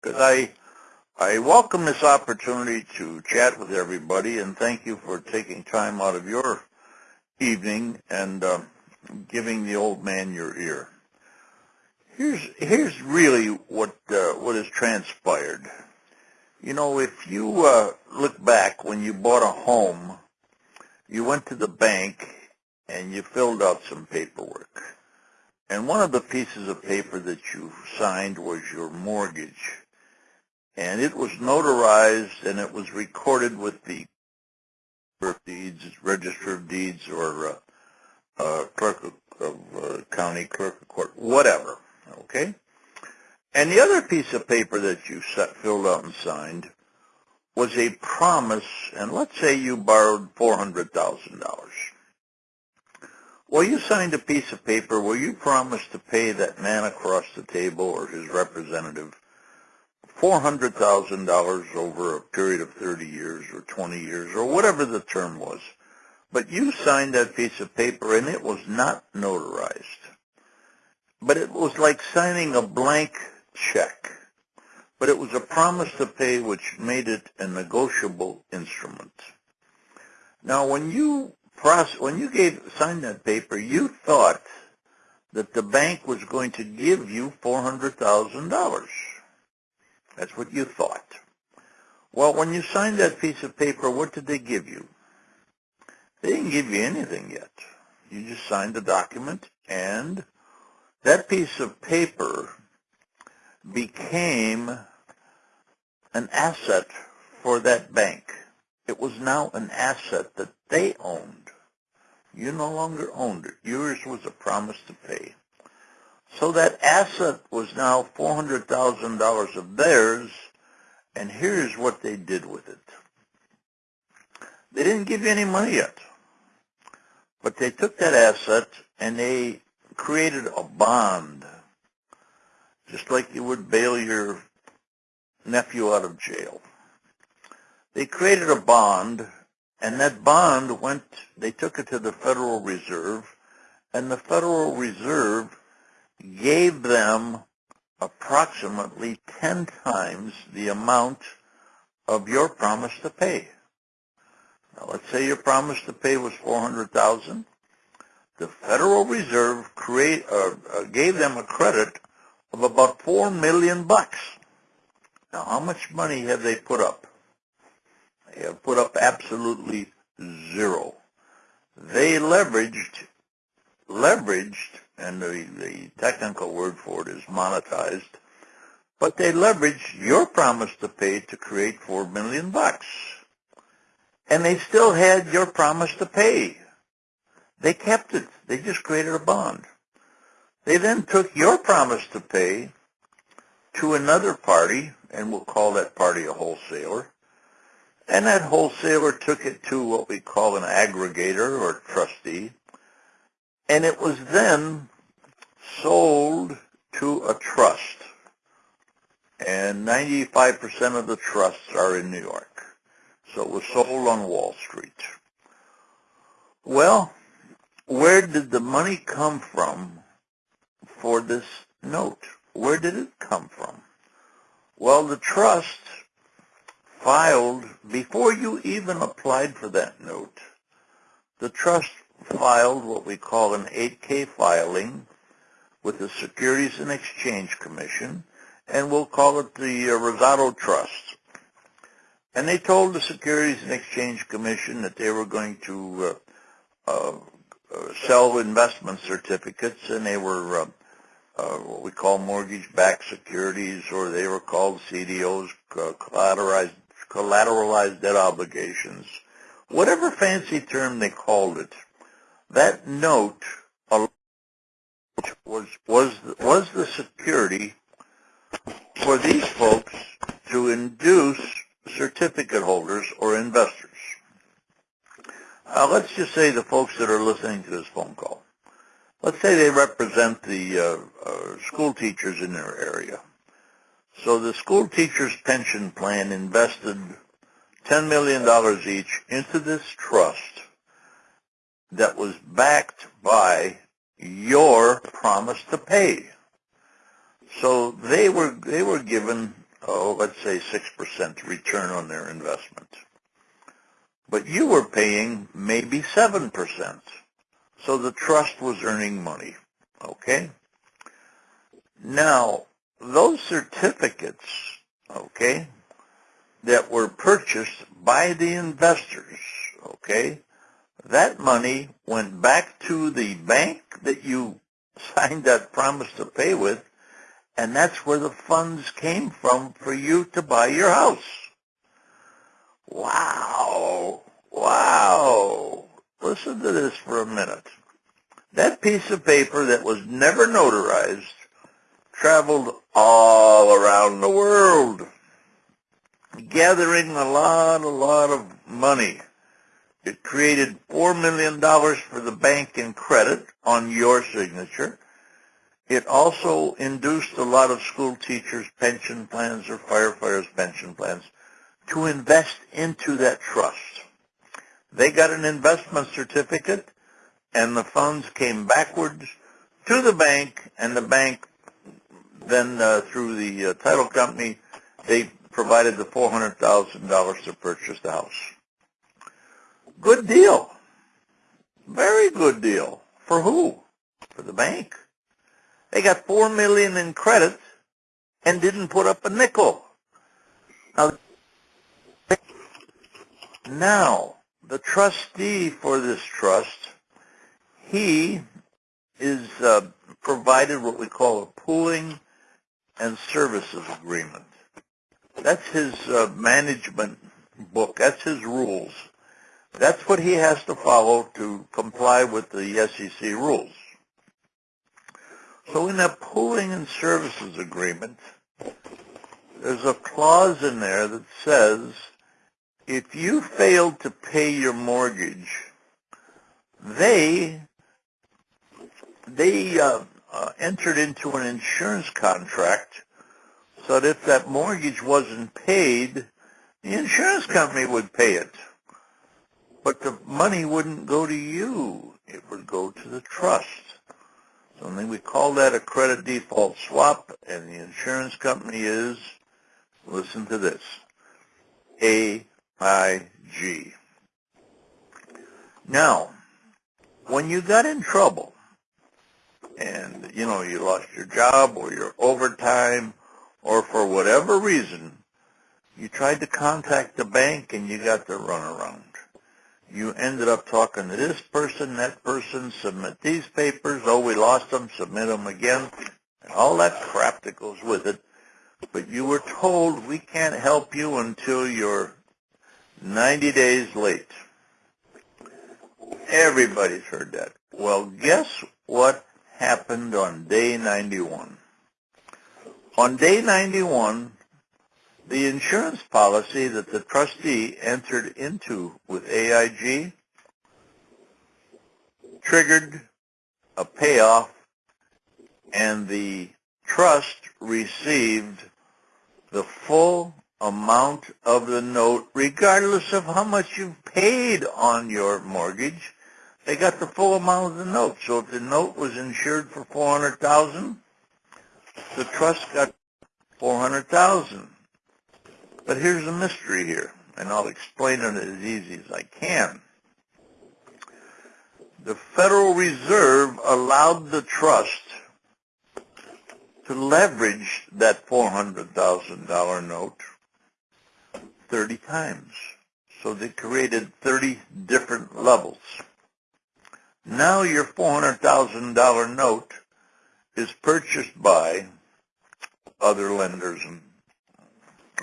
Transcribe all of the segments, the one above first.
because I I welcome this opportunity to chat with everybody, and thank you for taking time out of your evening and uh, giving the old man your ear. Here's here's really what uh, what has transpired. You know, if you uh, look back when you bought a home, you went to the bank and you filled out some paperwork. And one of the pieces of paper that you signed was your mortgage. And it was notarized and it was recorded with the deeds, register of deeds, or uh, uh, clerk of, of uh, county clerk of court, whatever. Okay. And the other piece of paper that you set, filled out and signed was a promise, and let's say you borrowed $400,000. Well, you signed a piece of paper where you promised to pay that man across the table or his representative $400,000 over a period of 30 years or 20 years or whatever the term was. But you signed that piece of paper and it was not notarized. But it was like signing a blank check. But it was a promise to pay which made it a negotiable instrument. Now when you process, when you gave signed that paper, you thought that the bank was going to give you $400,000. That's what you thought. Well, when you signed that piece of paper, what did they give you? They didn't give you anything yet. You just signed the document, and that piece of paper became an asset for that bank. It was now an asset that they owned. You no longer owned it. Yours was a promise to pay. So that asset was now $400,000 of theirs, and here's what they did with it. They didn't give you any money yet, but they took that asset and they created a bond, just like you would bail your nephew out of jail. They created a bond, and that bond went, they took it to the Federal Reserve, and the Federal Reserve gave them approximately 10 times the amount of your promise to pay. Now, let's say your promise to pay was 400000 The Federal Reserve create, uh, uh, gave them a credit of about 4 million bucks. Now, how much money have they put up? They have put up absolutely zero. They leveraged, leveraged and the, the technical word for it is monetized, but they leveraged your promise to pay to create four million bucks. And they still had your promise to pay. They kept it. They just created a bond. They then took your promise to pay to another party, and we'll call that party a wholesaler. And that wholesaler took it to what we call an aggregator or trustee. And it was then sold to a trust. And 95% of the trusts are in New York. So it was sold on Wall Street. Well, where did the money come from for this note? Where did it come from? Well, the trust filed, before you even applied for that note, the trust filed what we call an 8K filing with the Securities and Exchange Commission, and we'll call it the uh, Rosado Trust. And they told the Securities and Exchange Commission that they were going to uh, uh, uh sell investment certificates, and they were uh, uh, what we call mortgage-backed securities, or they were called CDOs, collateralized, collateralized debt obligations. Whatever fancy term they called it, that note was was was the security for these folks to induce certificate holders or investors. Uh, let's just say the folks that are listening to this phone call. Let's say they represent the uh, uh, school teachers in their area. So the school teachers pension plan invested $10 million each into this trust that was backed by your promise to pay. So they were they were given oh, let's say 6% return on their investment. But you were paying maybe 7%. So the trust was earning money. Okay? Now, those certificates, okay, that were purchased by the investors, okay, that money went back to the bank that you signed that promise to pay with, and that's where the funds came from for you to buy your house. Wow. Wow. Listen to this for a minute. That piece of paper that was never notarized traveled all around the world, gathering a lot, a lot of money. It created $4 million for the bank in credit on your signature. It also induced a lot of school teachers' pension plans or firefighters' pension plans to invest into that trust. They got an investment certificate, and the funds came backwards to the bank, and the bank then, uh, through the uh, title company, they provided the $400,000 to purchase the house. Good deal. Very good deal. For who? For the bank. They got four million in credit and didn't put up a nickel. Now, now the trustee for this trust, he is uh, provided what we call a pooling and services agreement. That's his uh, management book. That's his rules. That's what he has to follow to comply with the SEC rules. So in that pooling and services agreement, there's a clause in there that says if you fail to pay your mortgage, they they uh, uh, entered into an insurance contract so that if that mortgage wasn't paid, the insurance company would pay it. But the money wouldn't go to you. It would go to the trust. So then we call that a credit default swap, and the insurance company is, listen to this, AIG. Now, when you got in trouble, and, you know, you lost your job or your overtime, or for whatever reason, you tried to contact the bank and you got the runaround you ended up talking to this person, that person, submit these papers, oh, we lost them, submit them again, and all that crap that goes with it. But you were told we can't help you until you're 90 days late. Everybody's heard that. Well, guess what happened on day 91? On day 91, the insurance policy that the trustee entered into with AIG triggered a payoff and the trust received the full amount of the note regardless of how much you've paid on your mortgage. They got the full amount of the note. So if the note was insured for 400000 the trust got 400000 but here's a mystery here, and I'll explain it as easy as I can. The Federal Reserve allowed the trust to leverage that $400,000 note 30 times. So they created 30 different levels. Now your $400,000 note is purchased by other lenders and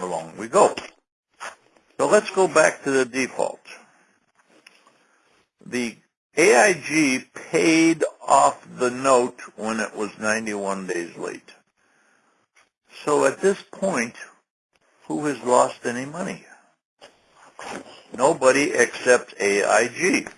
along we go. So let's go back to the default. The AIG paid off the note when it was 91 days late. So at this point, who has lost any money? Nobody except AIG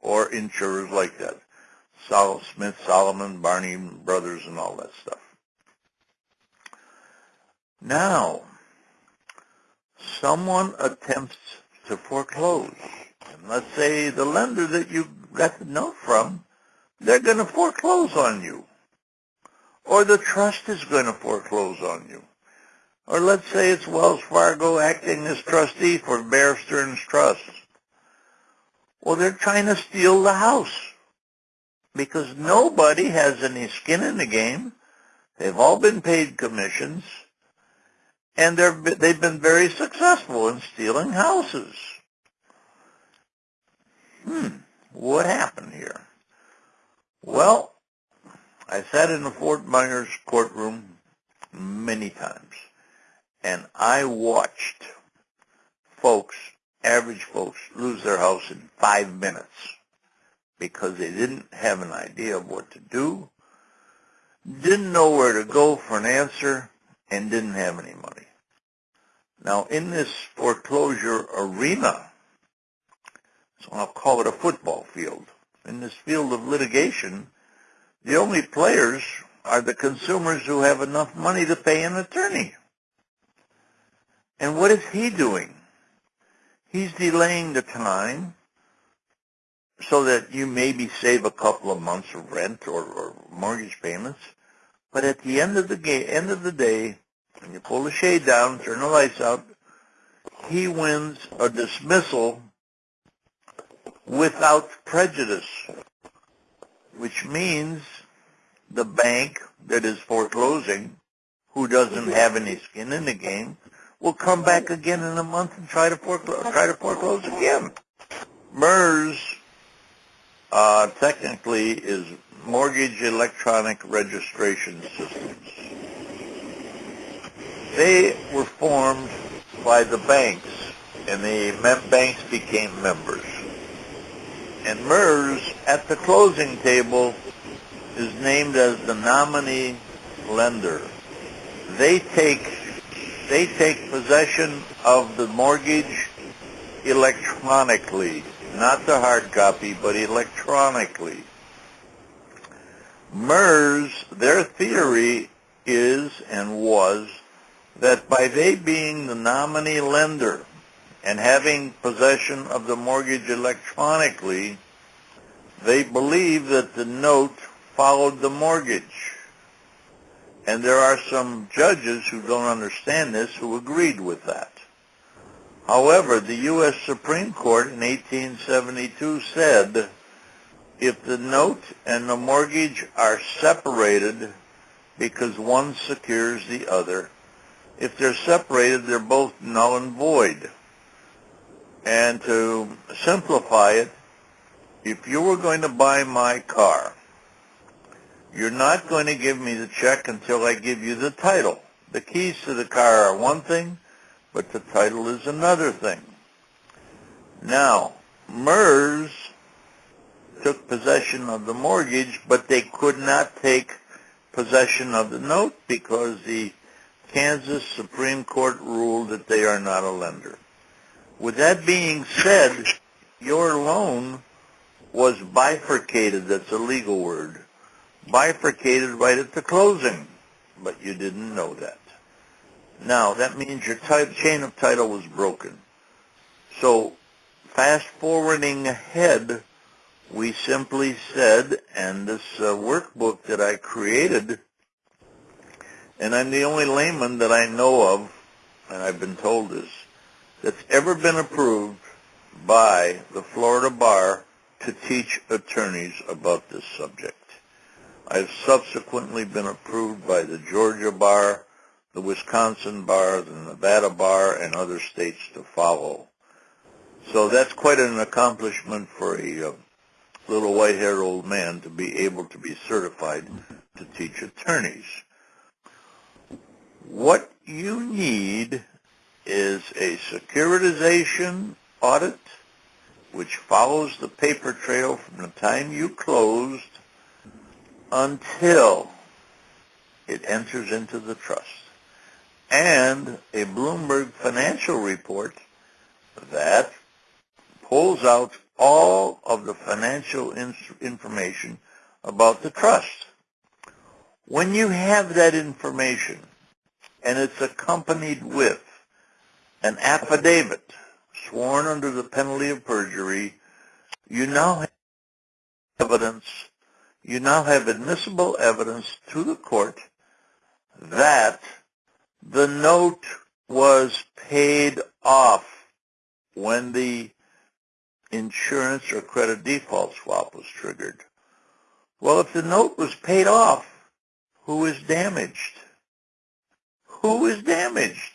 or insurers like that. Sol Smith, Salomon, Barney Brothers, and all that stuff. Now, someone attempts to foreclose, and let's say the lender that you got the note from, they're going to foreclose on you. Or the trust is going to foreclose on you. Or let's say it's Wells Fargo acting as trustee for Bear Stearns Trust. Well, they're trying to steal the house because nobody has any skin in the game. They've all been paid commissions, and they've been very successful in stealing houses. Hmm, what happened here? Well, I sat in the Fort Myers courtroom many times, and I watched folks, average folks, lose their house in five minutes because they didn't have an idea of what to do, didn't know where to go for an answer, and didn't have any money. Now, in this foreclosure arena, so I'll call it a football field, in this field of litigation, the only players are the consumers who have enough money to pay an attorney. And what is he doing? He's delaying the time so that you maybe save a couple of months of rent or, or mortgage payments. But at the end of the ga- end of the day, when you pull the shade down, turn the lights out, he wins a dismissal without prejudice, which means the bank that is foreclosing, who doesn't have any skin in the game, will come back again in a month and try to foreclose, try to foreclose again. MERS uh, technically is Mortgage Electronic Registration Systems. They were formed by the banks, and the mem- banks became members. And MERS, at the closing table, is named as the nominee lender. They take they take possession of the mortgage electronically, not the hard copy, but electronically. MERS, their theory is and was that by they being the nominee lender and having possession of the mortgage electronically, they believe that the note followed the mortgage. And there are some judges who don't understand this who agreed with that. However, the U.S. Supreme Court in 1872 said if the note and the mortgage are separated because one secures the other, if they're separated, they're both null and void. And to simplify it, if you were going to buy my car, you're not going to give me the check until I give you the title. The keys to the car are one thing, but the title is another thing. Now, MERS took possession of the mortgage, but they could not take possession of the note because the Kansas Supreme Court ruled that they are not a lender. With that being said, your loan was bifurcated, that's a legal word, bifurcated right at the closing, but you didn't know that. Now, that means your type, chain of title was broken. So, fast forwarding ahead, we simply said, and this uh, workbook that I created, and I'm the only layman that I know of, and I've been told this, that's ever been approved by the Florida Bar to teach attorneys about this subject. I've subsequently been approved by the Georgia Bar, the Wisconsin Bar, the Nevada Bar, and other states to follow. So that's quite an accomplishment for a uh, little white-haired old man to be able to be certified to teach attorneys. What you need is a securitization audit which follows the paper trail from the time you closed until it enters into the trust. And a Bloomberg financial report that pulls out all of the financial in- information about the trust. When you have that information and it's accompanied with an affidavit sworn under the penalty of perjury, you now have evidence, you now have admissible evidence to the court that The note was paid off when the insurance or credit default swap was triggered. Well, if the note was paid off, who is damaged? Who is damaged?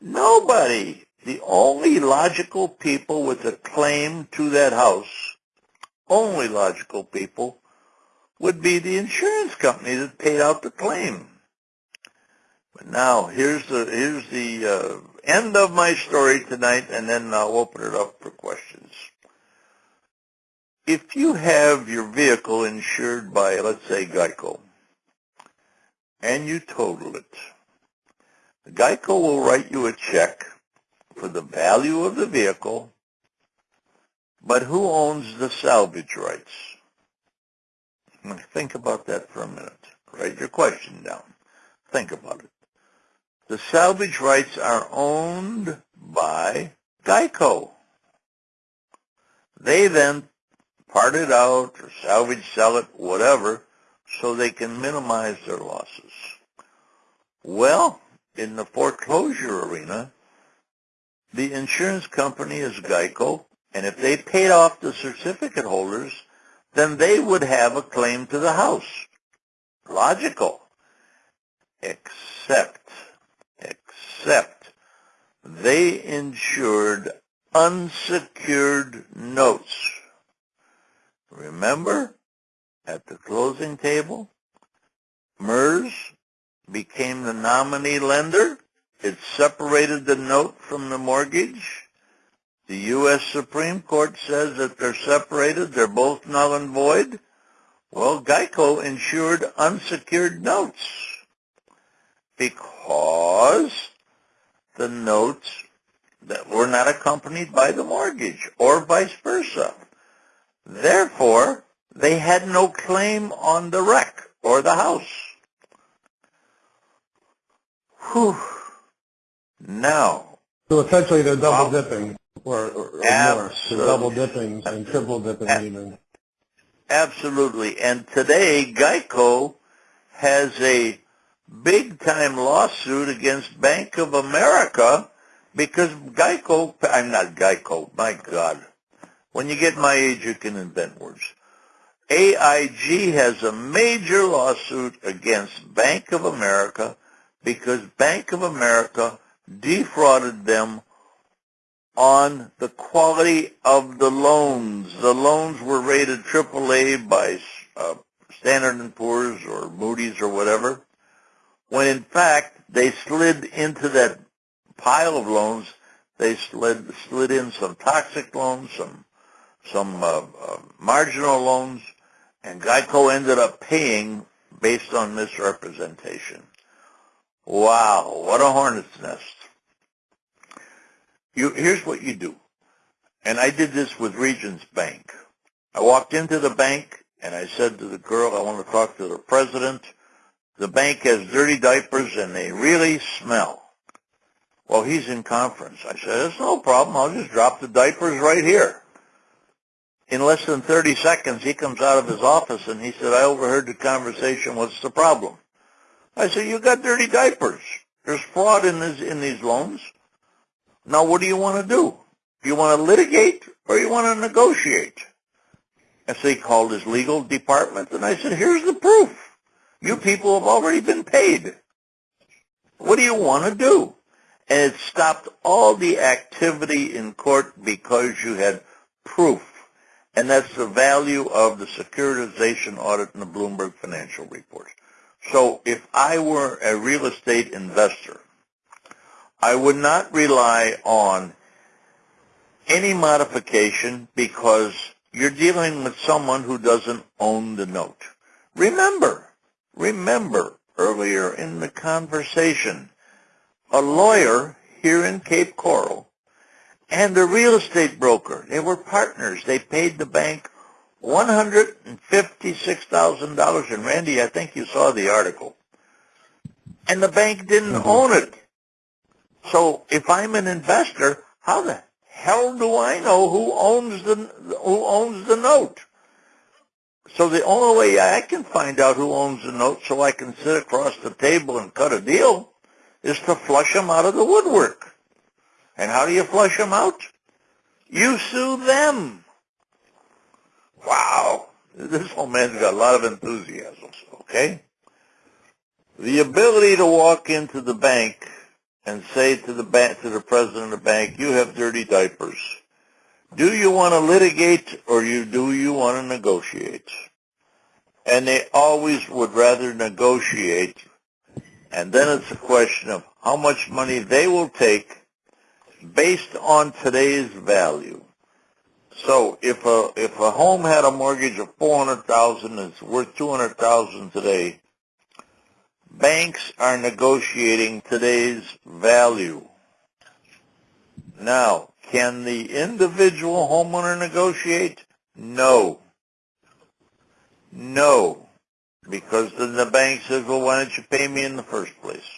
Nobody. The only logical people with a claim to that house, only logical people, would be the insurance company that paid out the claim. But now, here's the, here's the uh, end of my story tonight, and then I'll open it up for questions. If you have your vehicle insured by, let's say, Geico, and you total it, Geico will write you a check for the value of the vehicle, but who owns the salvage rights? Think about that for a minute. Write your question down. Think about it. The salvage rights are owned by Geico. They then part it out or salvage, sell it, whatever, so they can minimize their losses. Well, in the foreclosure arena, the insurance company is Geico, and if they paid off the certificate holders, then they would have a claim to the house. Logical. Except, except they insured unsecured notes. Remember, at the closing table, MERS became the nominee lender. It separated the note from the mortgage. The U.S. Supreme Court says that they're separated. They're both null and void. Well, Geico insured unsecured notes because the notes that were not accompanied by the mortgage or vice versa. Therefore, they had no claim on the wreck or the house. Whew. Now. So essentially they're double dipping or, or, or more. They're double dipping and triple dipping even. Absolutely. And today Geico has a big time lawsuit against Bank of America because Geico, I'm not Geico, my God. When you get my age, you can invent words. AIG has a major lawsuit against Bank of America because Bank of America defrauded them on the quality of the loans. The loans were rated AAA by uh, Standard & Poor's or Moody's or whatever, when in fact they slid into that pile of loans, they slid, slid in some toxic loans, some, some uh, uh, marginal loans, and Geico ended up paying based on misrepresentation. Wow, what a hornet's nest. You, here's what you do. And I did this with Regions Bank. I walked into the bank and I said to the girl, I want to talk to the president. The bank has dirty diapers and they really smell. Well, he's in conference. I said, it's no problem. I'll just drop the diapers right here. In less than 30 seconds, he comes out of his office and he said, I overheard the conversation. What's the problem? I said, you got dirty diapers. There's fraud in, this, in these loans. Now, what do you want to do? Do you want to litigate or you want to negotiate? And so he called his legal department, and I said, here's the proof. You people have already been paid. What do you want to do? And it stopped all the activity in court because you had proof. And that's the value of the securitization audit in the Bloomberg financial reports. So if I were a real estate investor, I would not rely on any modification because you're dealing with someone who doesn't own the note. Remember, remember earlier in the conversation, a lawyer here in Cape Coral and a real estate broker, they were partners. They paid the bank $156,000. And Randy, I think you saw the article. And the bank didn't mm-hmm. own it. So if I'm an investor, how the hell do I know who owns the who owns the note? So the only way I can find out who owns the note so I can sit across the table and cut a deal is to flush them out of the woodwork. And how do you flush them out? You sue them. Wow. This old man's got a lot of enthusiasm, okay? The ability to walk into the bank and say to the bank, to the president of the bank, you have dirty diapers. Do you want to litigate or you, do you want to negotiate? And they always would rather negotiate. And then it's a question of how much money they will take based on today's value. So if a if a home had a mortgage of four hundred thousand and it's worth two hundred thousand today, banks are negotiating today's value. Now, can the individual homeowner negotiate? No. No. Because then the bank says, well, why don't you pay me in the first place?